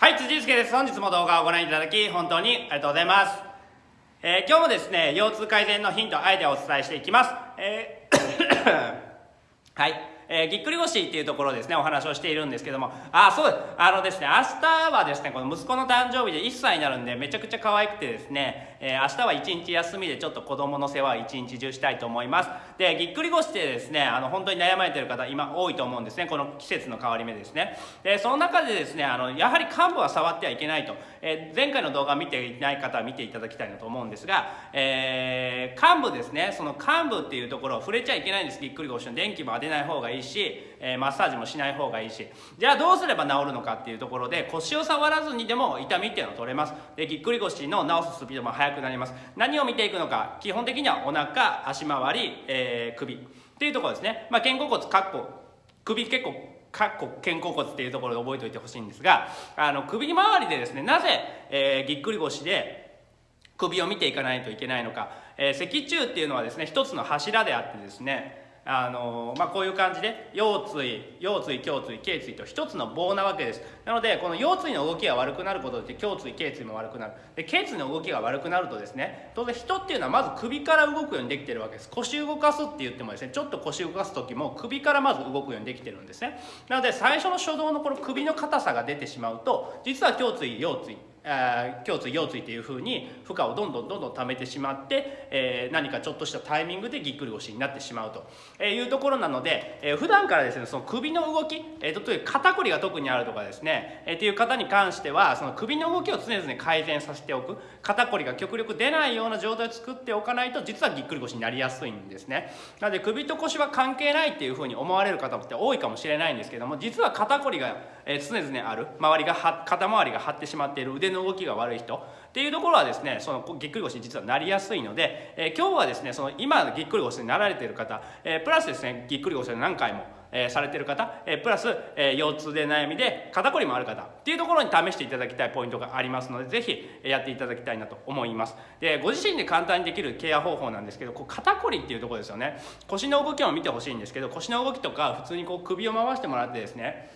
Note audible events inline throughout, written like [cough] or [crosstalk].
はい、辻祐介です。本日も動画をご覧いただき、本当にありがとうございます。えー今日もですね、腰痛改善のヒント、アイデアをお伝えしていきます。えー [coughs] はい。えーぎっくり腰っていうところですね、お話をしているんですけども、あ、そうです。あのですね、明日はですね、この息子の誕生日で1歳になるんで、めちゃくちゃ可愛くてですね、えー明日は1日休みでちょっと子供の世話を1日中したいと思います。で、ぎっくり腰ってですね、あの、本当に悩まれてる方、今多いと思うんですね、この季節の変わり目ですね。で、その中でですね、あの、やはり患部は触ってはいけないと。えー前回の動画見ていない方は見ていただきたいなと思うんですが、えー患部ですね、その患部っていうところを触れちゃいけないんです、ぎっくり腰の電気も当てない方がいいし、えーマッサージもしない方がいいし、じゃあどうすれば治るのかっていうところで、腰を触らずにでも痛みっていうのを取れます。で、ぎっくり腰の治すスピードも速くなります。何を見ていくのか、基本的にはお腹、足回り、えー首っていうところですね。まあ、肩甲骨、かっこ、首結構かっこ肩甲骨っていうところで覚えておいてほしいんですがあの首周りでですねなぜ、えーぎっくり腰で首を見ていかないといけないのか、えー脊柱っていうのはですね一つの柱であってですねあのまあ、こういう感じで腰椎腰椎胸椎頸椎と一つの棒なわけです。なのでこの腰椎の動きが悪くなることで胸椎頸椎も悪くなる。で頸椎の動きが悪くなるとですね当然人っていうのはまず首から動くようにできてるわけです。腰動かすって言ってもですねちょっと腰動かす時も首からまず動くようにできてるんですね。なので最初の初動のこの首の硬さが出てしまうと実は胸椎腰椎あー胸椎腰椎っていう風に負荷をどんどんどんどん溜めてしまって、えー何かちょっとしたタイミングでぎっくり腰になってしまうと。えーいうところなので、えー普段からですねその首の動き、えー、例えば肩こりが特にあるとかですね、えーっていう方に関してはその首の動きを常々改善させておく。肩こりが極力出ないような状態を作っておかないと実はぎっくり腰になりやすいんですね。なので首と腰は関係ないっていう風に思われる方って多いかもしれないんですけども実は肩こりが、えー常々ある。周りが肩周りが張ってしまっている。腕の動きが悪い人。っていうところはですねそのぎっくり腰に実はなりやすいので、えー今日はですねその今ぎっくり腰になられている方、えープラスですねぎっくり腰で何回もえーされてる方、えープラス、えー腰痛で悩みで肩こりもある方っていうところに試していただきたいポイントがありますのでぜひやっていただきたいなと思います。でご自身で簡単にできるケア方法なんですけどこう肩こりっていうところですよね。腰の動きを見てほしいんですけど腰の動きとか普通にこう首を回してもらってですね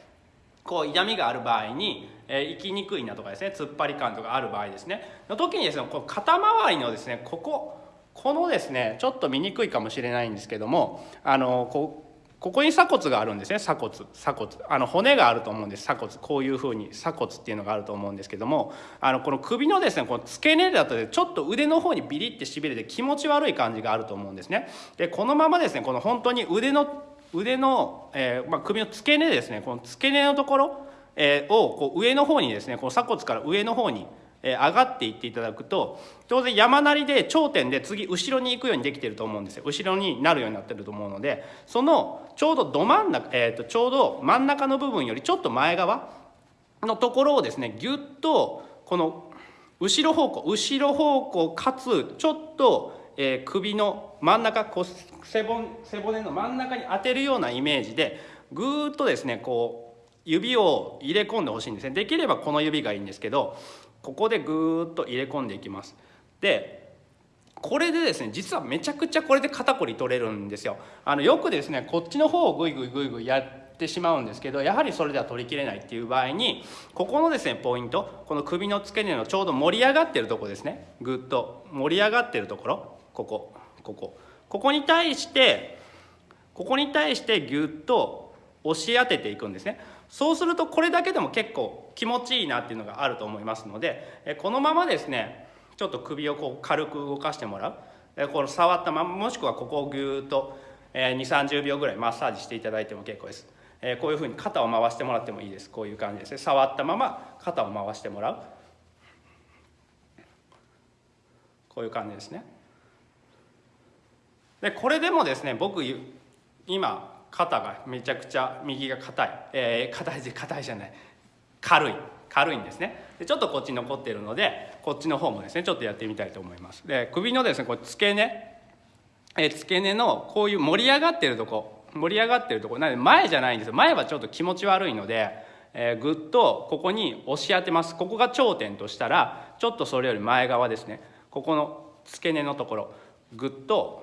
こう痛みがある場合に、えー、生きにくいなとかですね突っ張り感とかある場合ですね。の時にですねこう肩周りのですねこここのですねちょっと見にくいかもしれないんですけどもあのこうここに鎖骨があるんですね。鎖骨。鎖骨。あの骨があると思うんです。鎖骨。こういうふうに鎖骨っていうのがあると思うんですけどもあのこの首のですねこの付け根だとちょっと腕の方にビリってしびれて気持ち悪い感じがあると思うんですね。でこのままですねこの本当に腕の腕の、えーまあ、首の付け根ですねこの付け根のところ、えーをこう上の方にですねこの鎖骨から上の方に、上がっていっていただくと当然山なりで頂点で次後ろに行くようにできてると思うんですよ。後ろになるようになってると思うのでそのちょうどど真ん中、えー、とちょうど真ん中の部分よりちょっと前側のところをですねぎゅっとこの後ろ方向後ろ方向かつちょっと、えー首の真ん中こう背骨背骨の真ん中に当てるようなイメージでぐーっとですねこう指を入れ込んでほしいんですね。できればこの指がいいんですけどここでぐーっと入れ込んでいきます。でこれでですね実はめちゃくちゃこれで肩こり取れるんですよ。あのよくですねこっちの方をグイグイグイグイやってしまうんですけどやはりそれでは取りきれないっていう場合にここのですねポイントこの首の付け根のちょうど盛り上がってるとこですね。ぐっと盛り上がってるところ。ここここ。ここに対してここに対してぎゅっと押し当てていくんですね。そうするとこれだけでも結構気持ちいいなっていうのがあると思いますのでこのままですねちょっと首をこう軽く動かしてもらう。この触ったままもしくはここをぎゅーっと2 3 0秒ぐらいマッサージしていただいても結構です。こういうふうに肩を回してもらってもいいです。こういう感じですね。触ったまま肩を回してもらう。こういう感じですね。でこれでもですね僕今肩がめちゃくちゃ右が硬い、えー、硬い硬いじゃない。軽い。軽いんですね。でちょっとこっち残ってるのでこっちの方もですねちょっとやってみたいと思います。で首のですねこれ付け根、えー付け根のこういう盛り上がってるとこ。盛り上がってるとこ。なので前じゃないんですよ。前はちょっと気持ち悪いので、えーぐっとここに押し当てます。ここが頂点としたらちょっとそれより前側ですね。ここの付け根のところ。ぐっと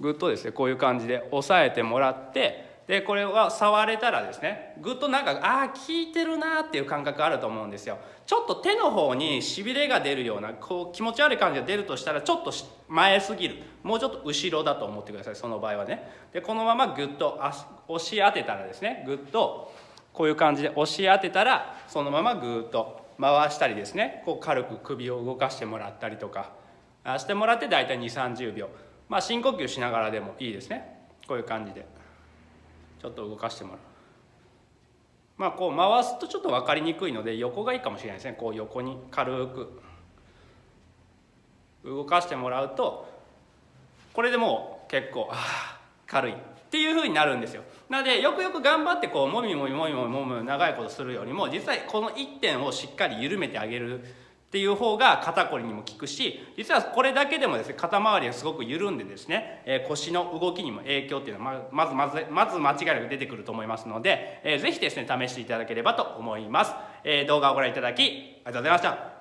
ぐっとですねこういう感じで押さえてもらってでこれは触れたらですねぐっとなんかああ効いてるなっていう感覚あると思うんですよ。ちょっと手の方にしびれが出るようなこう気持ち悪い感じが出るとしたらちょっと前すぎる。もうちょっと後ろだと思ってくださいその場合はね。でこのままぐっと押し当てたらですねぐっとこういう感じで押し当てたらそのままぐっと回したりですねこう軽く首を動かしてもらったりとかしてもらって大体2 3 0秒。まあ深呼吸しながらでもいいですね。こういう感じで。ちょっと動かしてもらう。まあこう回すとちょっと分かりにくいので横がいいかもしれないですね。こう横に軽く。動かしてもらうとこれでもう結構あ軽い。っていう風になるんですよ。なのでよくよく頑張ってこうもみもみもみもみもみ長いことするよりも実際この1点をしっかり緩めてあげるっていう方が肩こりにも効くし実はこれだけでもですね肩周りがすごく緩んでですね、え、腰の動きにも影響っていうのはまずまずまず間違いなく出てくると思いますので、えー、ぜひですね試していただければと思います、え、動画をご覧いただきありがとうございました。